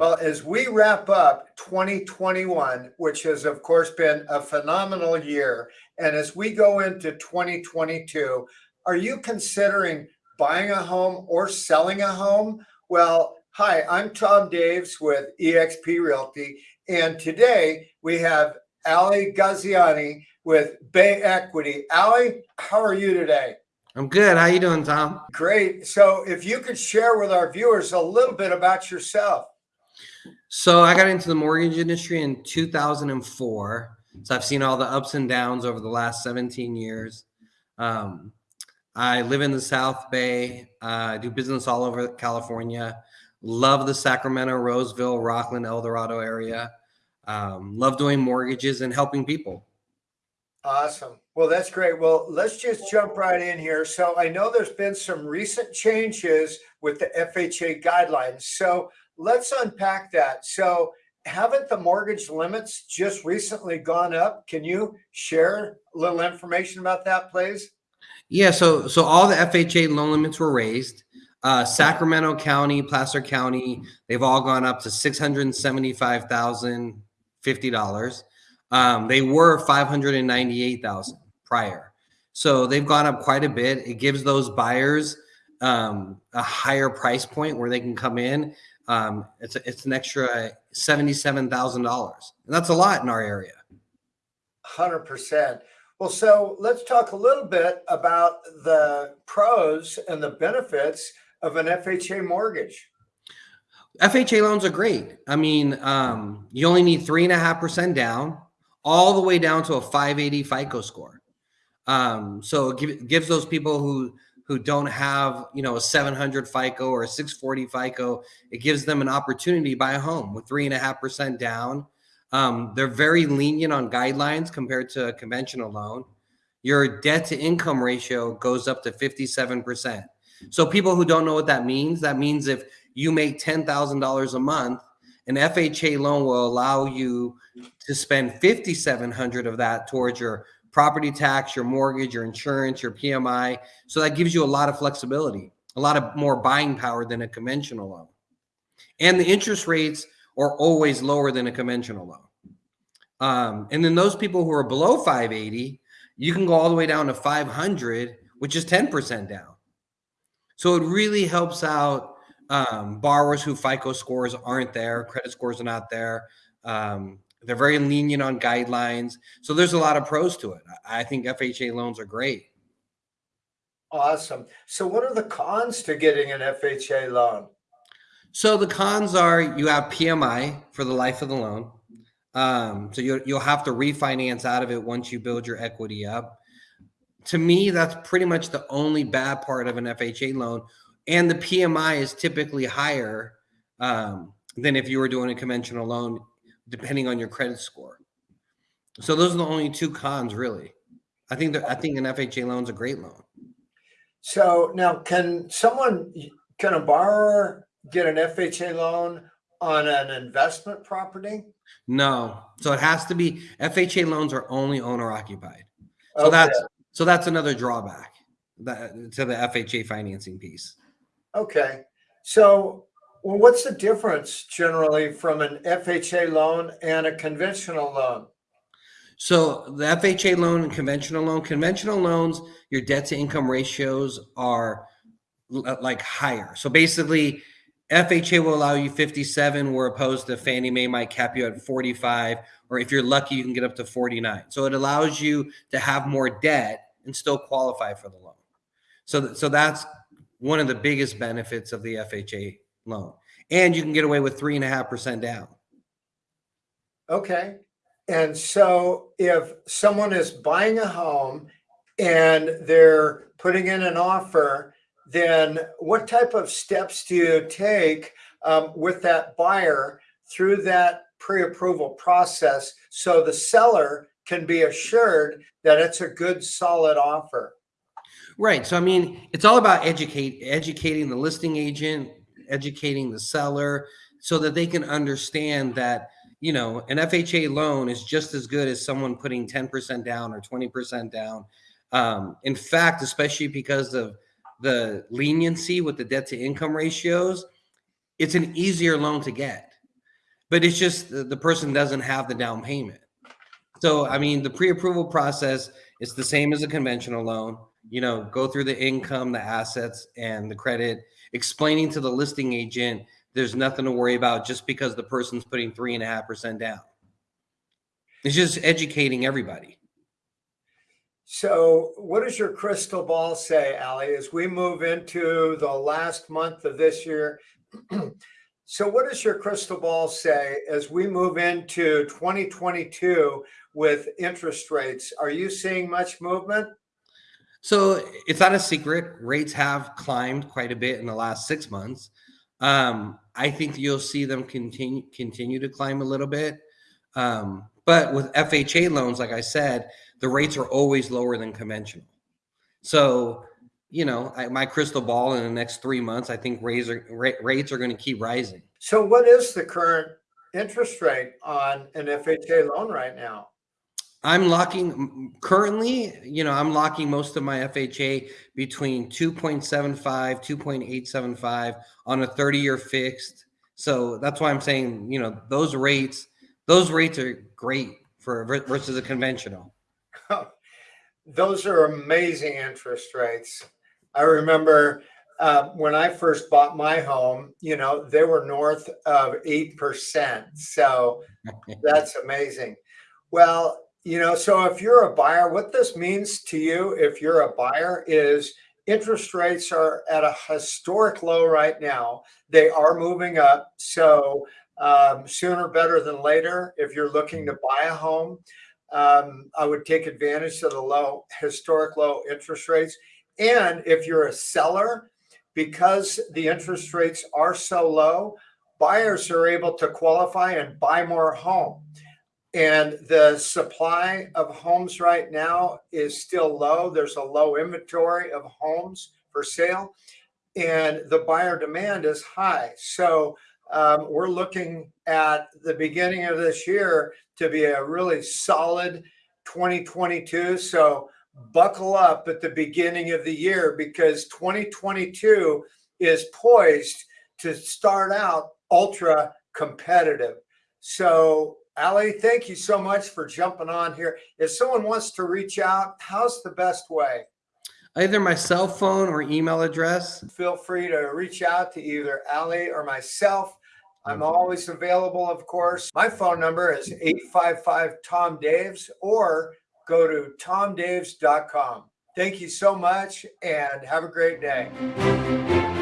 Well, as we wrap up 2021, which has, of course, been a phenomenal year, and as we go into 2022, are you considering buying a home or selling a home? Well, hi, I'm Tom Daves with eXp Realty, and today we have Ali Gaziani with Bay Equity. Ali, how are you today? I'm good. How are you doing, Tom? Great. So if you could share with our viewers a little bit about yourself. So I got into the mortgage industry in 2004. So I've seen all the ups and downs over the last 17 years. Um, I live in the South Bay. Uh, I do business all over California. Love the Sacramento, Roseville, Rocklin, El Dorado area. Um, love doing mortgages and helping people. Awesome. Well, that's great. Well, let's just jump right in here. So I know there's been some recent changes with the FHA guidelines. So let's unpack that. So haven't the mortgage limits just recently gone up? Can you share a little information about that, please? Yeah, so so all the FHA loan limits were raised. Uh, Sacramento County, Placer County, they've all gone up to six hundred seventy-five thousand fifty dollars. Um, they were five hundred and ninety-eight thousand prior, so they've gone up quite a bit. It gives those buyers um, a higher price point where they can come in. Um, it's a, it's an extra seventy-seven thousand dollars, and that's a lot in our area. Hundred percent. Well, so let's talk a little bit about the pros and the benefits of an FHA mortgage. FHA loans are great. I mean, um, you only need three and a half percent down, all the way down to a 580 FICO score. Um, so it give, gives those people who who don't have you know a 700 FICO or a 640 FICO, it gives them an opportunity to buy a home with three and a half percent down um, they're very lenient on guidelines compared to a conventional loan. Your debt to income ratio goes up to 57%. So people who don't know what that means, that means if you make $10,000 a month, an FHA loan will allow you to spend 5700 of that towards your property tax, your mortgage, your insurance, your PMI. So that gives you a lot of flexibility, a lot of more buying power than a conventional loan. And the interest rates are always lower than a conventional loan. Um, and then those people who are below 580, you can go all the way down to 500, which is 10% down. So it really helps out um, borrowers who FICO scores aren't there, credit scores are not there. Um, they're very lenient on guidelines. So there's a lot of pros to it. I think FHA loans are great. Awesome. So what are the cons to getting an FHA loan? So the cons are you have PMI for the life of the loan. Um, so you'll, you'll have to refinance out of it once you build your equity up. To me, that's pretty much the only bad part of an FHA loan. And the PMI is typically higher um, than if you were doing a conventional loan, depending on your credit score. So those are the only two cons, really. I think that I think an FHA loan is a great loan. So now, can someone, can a borrower get an FHA loan on an investment property? No. So it has to be FHA loans are only owner occupied. So okay. that's so that's another drawback that, to the FHA financing piece. Okay. So well, what's the difference generally from an FHA loan and a conventional loan? So the FHA loan and conventional loan, conventional loans, your debt to income ratios are like higher. So basically, FHA will allow you 57, where opposed to Fannie Mae might cap you at 45, or if you're lucky, you can get up to 49. So it allows you to have more debt and still qualify for the loan. So, so that's one of the biggest benefits of the FHA loan. And you can get away with three and a half percent down. Okay. And so if someone is buying a home and they're putting in an offer then what type of steps do you take um, with that buyer through that pre-approval process so the seller can be assured that it's a good solid offer right so i mean it's all about educate educating the listing agent educating the seller so that they can understand that you know an fha loan is just as good as someone putting 10% down or 20% down um, in fact especially because of the leniency with the debt to income ratios, it's an easier loan to get. but it's just the, the person doesn't have the down payment. So, I mean, the pre-approval process is the same as a conventional loan. You know, go through the income, the assets, and the credit, explaining to the listing agent there's nothing to worry about just because the person's putting three and a half percent down. It's just educating everybody. So what does your crystal ball say, Ali, as we move into the last month of this year? so what does your crystal ball say as we move into 2022 with interest rates? Are you seeing much movement? So it's not a secret. Rates have climbed quite a bit in the last six months. Um, I think you'll see them continue continue to climb a little bit. Um, but with FHA loans, like I said, the rates are always lower than conventional. So, you know, I, my crystal ball in the next three months, I think rates rates are going to keep rising. So what is the current interest rate on an FHA loan right now? I'm locking currently, you know, I'm locking most of my FHA between 2.75, 2.875 on a 30 year fixed. So that's why I'm saying, you know, those rates, those rates are great for versus a conventional. Those are amazing interest rates. I remember uh, when I first bought my home, you know, they were north of 8%. So that's amazing. Well, you know, so if you're a buyer, what this means to you, if you're a buyer, is interest rates are at a historic low right now. They are moving up. So um, sooner better than later, if you're looking to buy a home, um, I would take advantage of the low, historic low interest rates. And if you're a seller, because the interest rates are so low, buyers are able to qualify and buy more home. And the supply of homes right now is still low. There's a low inventory of homes for sale, and the buyer demand is high. So um, we're looking at the beginning of this year to be a really solid 2022. So buckle up at the beginning of the year because 2022 is poised to start out ultra competitive. So Ali, thank you so much for jumping on here. If someone wants to reach out, how's the best way? Either my cell phone or email address. Feel free to reach out to either Ali or myself. I'm always available, of course. My phone number is 855 Tom Daves or go to tomdaves.com. Thank you so much and have a great day.